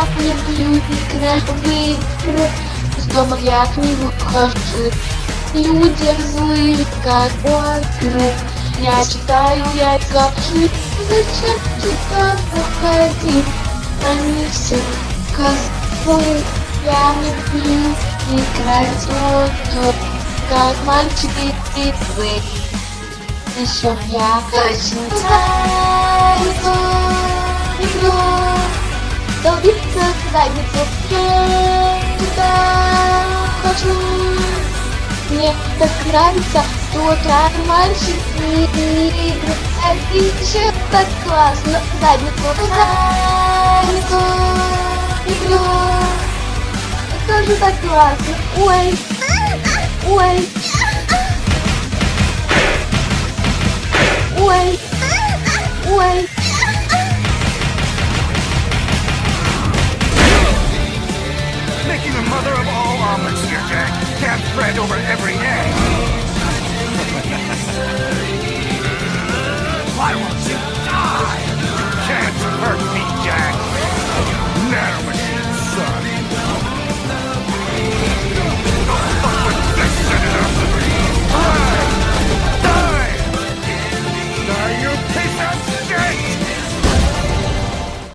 Играть в игры С дома я к ним ухожу Люди злые, как окры Я читаю, я скажу Зачем туда заходить? Они все козлы. Я люблю играть в Как мальчики и Еще я хочу игру задницу. Туда хочу Мне так нравится Тут мальчики игры А еще так классно. Задницу Задницу Игру. Это же так классно. Ой Ой Can't spread over every egg.